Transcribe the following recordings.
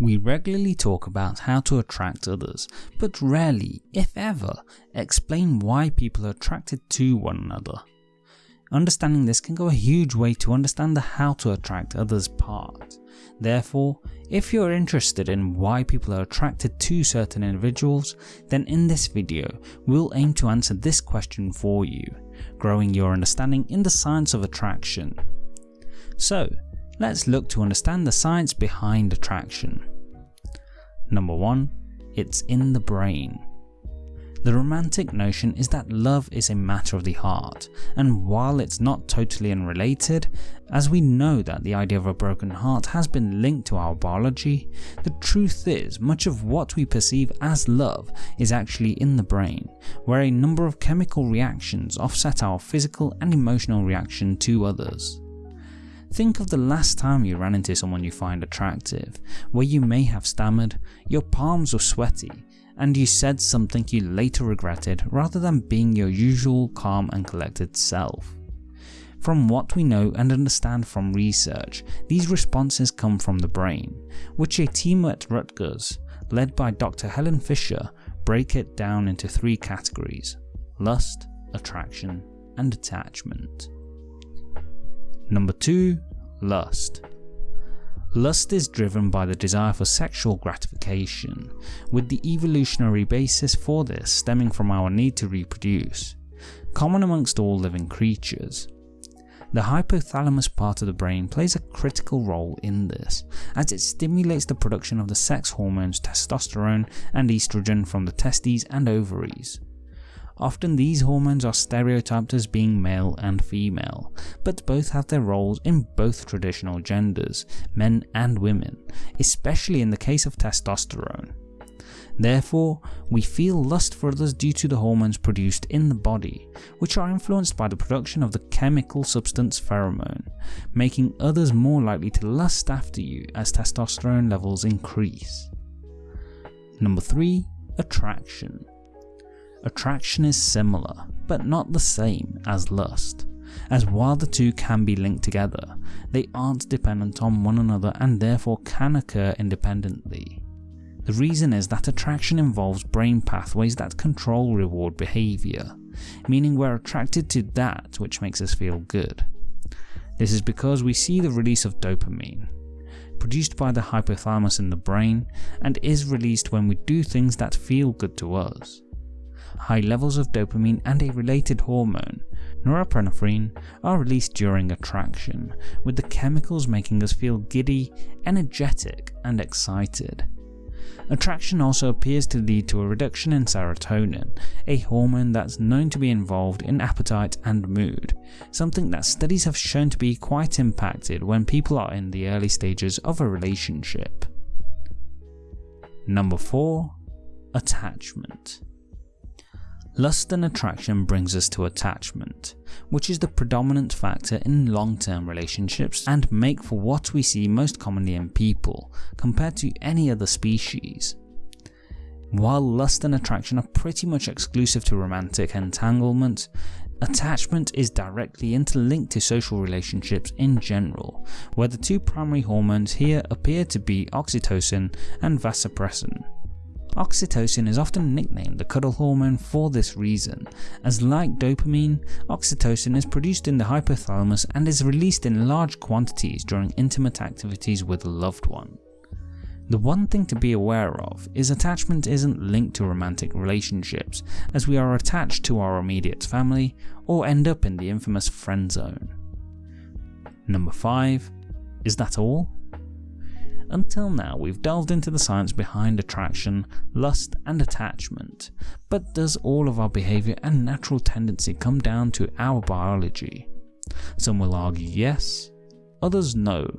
We regularly talk about how to attract others, but rarely, if ever, explain why people are attracted to one another. Understanding this can go a huge way to understand the how to attract others part. Therefore, if you're interested in why people are attracted to certain individuals, then in this video we'll aim to answer this question for you, growing your understanding in the science of attraction. So, let's look to understand the science behind attraction. Number 1. It's in the brain. The romantic notion is that love is a matter of the heart, and while it's not totally unrelated, as we know that the idea of a broken heart has been linked to our biology, the truth is much of what we perceive as love is actually in the brain, where a number of chemical reactions offset our physical and emotional reaction to others. Think of the last time you ran into someone you find attractive, where you may have stammered, your palms were sweaty, and you said something you later regretted rather than being your usual calm and collected self. From what we know and understand from research, these responses come from the brain, which a team at Rutgers, led by Dr. Helen Fisher, break it down into three categories lust, attraction, and attachment. Number 2. Lust. Lust is driven by the desire for sexual gratification, with the evolutionary basis for this stemming from our need to reproduce, common amongst all living creatures. The hypothalamus part of the brain plays a critical role in this, as it stimulates the production of the sex hormones testosterone and estrogen from the testes and ovaries. Often these hormones are stereotyped as being male and female, but both have their roles in both traditional genders, men and women, especially in the case of testosterone. Therefore, we feel lust for others due to the hormones produced in the body, which are influenced by the production of the chemical substance pheromone, making others more likely to lust after you as testosterone levels increase. Number 3. Attraction Attraction is similar, but not the same as lust, as while the two can be linked together, they aren't dependent on one another and therefore can occur independently. The reason is that attraction involves brain pathways that control reward behaviour, meaning we're attracted to that which makes us feel good. This is because we see the release of dopamine, produced by the hypothalamus in the brain and is released when we do things that feel good to us high levels of dopamine and a related hormone, norepinephrine, are released during attraction, with the chemicals making us feel giddy, energetic, and excited. Attraction also appears to lead to a reduction in serotonin, a hormone that's known to be involved in appetite and mood, something that studies have shown to be quite impacted when people are in the early stages of a relationship. Number 4. Attachment Lust and attraction brings us to attachment, which is the predominant factor in long-term relationships and make for what we see most commonly in people, compared to any other species. While lust and attraction are pretty much exclusive to romantic entanglement, attachment is directly interlinked to social relationships in general, where the two primary hormones here appear to be oxytocin and vasopressin. Oxytocin is often nicknamed the cuddle hormone for this reason, as like dopamine, oxytocin is produced in the hypothalamus and is released in large quantities during intimate activities with a loved one. The one thing to be aware of is attachment isn't linked to romantic relationships, as we are attached to our immediate family or end up in the infamous friend zone. Number 5. Is that all? Until now we've delved into the science behind attraction, lust and attachment, but does all of our behaviour and natural tendency come down to our biology? Some will argue yes, others no,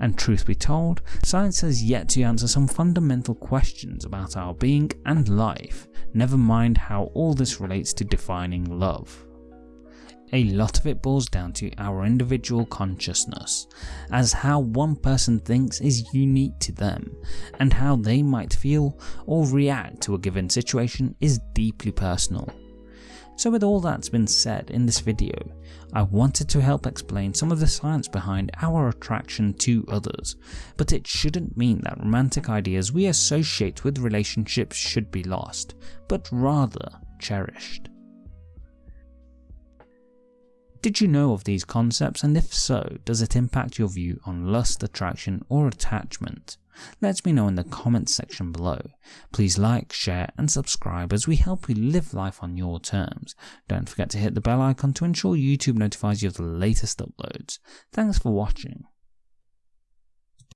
and truth be told, science has yet to answer some fundamental questions about our being and life, never mind how all this relates to defining love a lot of it boils down to our individual consciousness, as how one person thinks is unique to them, and how they might feel or react to a given situation is deeply personal. So with all that's been said in this video, I wanted to help explain some of the science behind our attraction to others, but it shouldn't mean that romantic ideas we associate with relationships should be lost, but rather cherished. Did you know of these concepts and if so, does it impact your view on lust, attraction or attachment? Let me know in the comments section below. Please like, share and subscribe as we help you live life on your terms. Don't forget to hit the bell icon to ensure YouTube notifies you of the latest uploads. Thanks for watching.